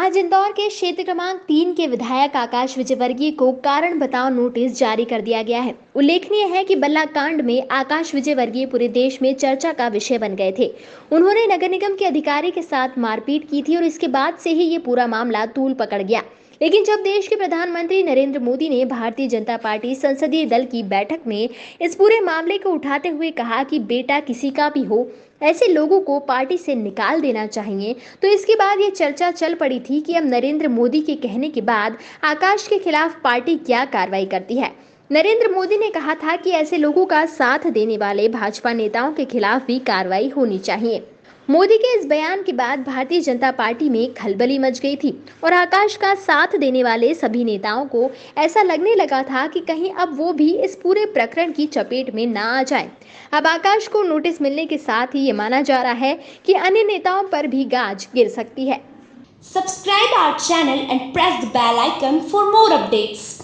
आज इंदौर के क्षेत्र क्रमांक तीन के विधायक आकाश विजयवर्गीय को कारण बताओ नोटिस जारी कर दिया गया है। उल्लेखनीय है कि बल्ला कांड में आकाश विजयवर्गीय पूरे देश में चर्चा का विषय बन गए थे। उन्होंने नगर निगम के अधिकारी के साथ मारपीट की थी और इसके बाद से ही ये पूरा मामला तूल पकड़ गया। लेकिन जब देश के प्रधानमंत्री नरेंद्र मोदी ने भारतीय जनता पार्टी संसदीय दल की बैठक में इस पूरे मामले को उठाते हुए कहा कि बेटा किसी का भी हो, ऐसे लोगों को पार्टी से निकाल देना चाहिए तो इसके बाद ये चर्चा चल पड़ी थी कि अब नरेंद्र मोदी के कहने के बाद आकाश के खिलाफ पार्टी क्या कार्रवाई करती है। नरेंद्र मोदी ने कहा था कि ऐसे लोगों का साथ देने वाले भाजपा नेताओं के खिलाफ भी कार्रवाई होनी चाहिए। मोदी के इस बयान के बाद भारतीय जनता पार्टी में खलबली मच गई थी और आकाश का साथ देने वाले सभी नेताओं को ऐसा लगने लगा था कि कहीं अब वो भी इस पूरे प्रकरण की चपेट में ना आ जाए अब आकाश को नोटिस मिलने के साथ ही ये माना जा रहा है कि अन्य नेताओं पर भी गाज गिर सकती है Subscribe our channel and press the bell icon for more updates.